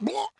Blah.